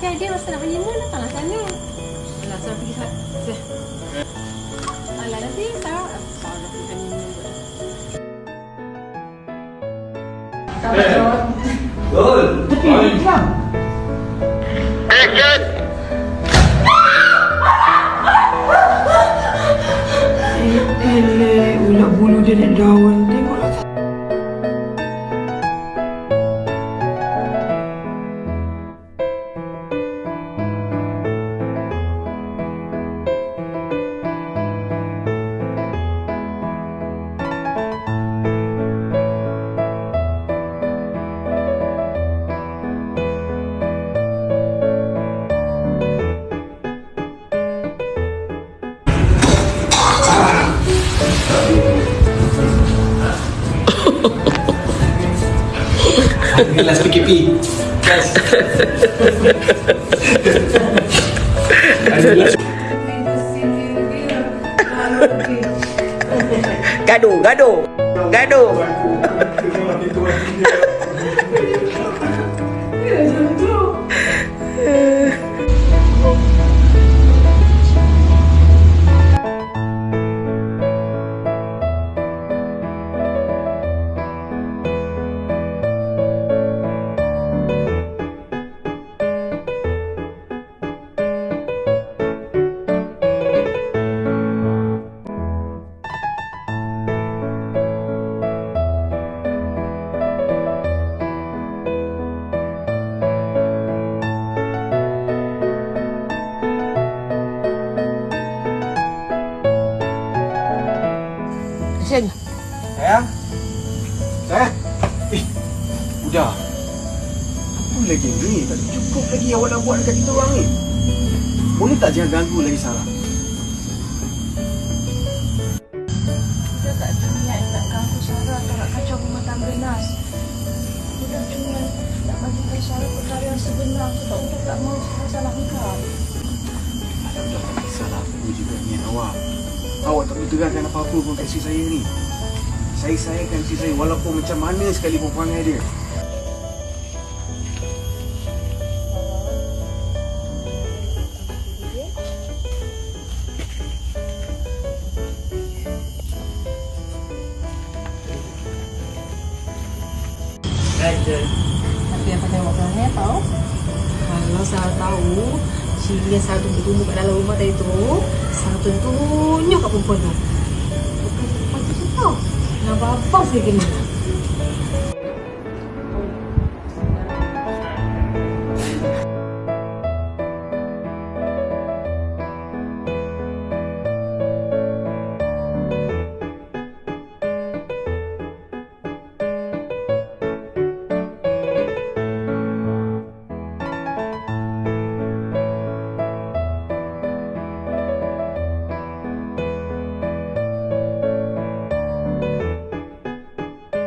Tapi dia rasa nak pergi mana datanglah sana. Alah, Sarah pergi sana. Alah, nanti Sarah... Sarah dah pergi honeymoon pula. Betul. Eleh, ulat bulu dia nak daun. Tengoklah. Last PKP. Yes. Gaduh, gaduh. Gaduh. Sen. Sayang. Sayang. Eh, Budak. Apa lagi ni? Tak cukup lagi awak nak buat dekat kita orang ni. Boleh tak jangan ganggu lagi Sarah? Kita tak ada niat nak ganggu Sarah atau nak kacau rumah tangga Nas. Kita cuma nak bagi tahu Sarah perkara yang sebenar sebab kita tak mahu Sarah salah engkau. Alah, dah tak kisahlah. Aku juga niat awak. Awak tak boleh terangkan apa-apa pun kat isteri saya ni. Saya sayangkan isteri saya walaupun macam mana sekalipun perangai dia. Tapi yang pasal awak perangai tahu. Kalau Sarah tahu, ciri yang Sarah tu bertumbuh kat dalam rumah tadi tu, Sarah tunjuk kat perempuan tu. Bukan perempuan tu tahu. Nak babak saya kena.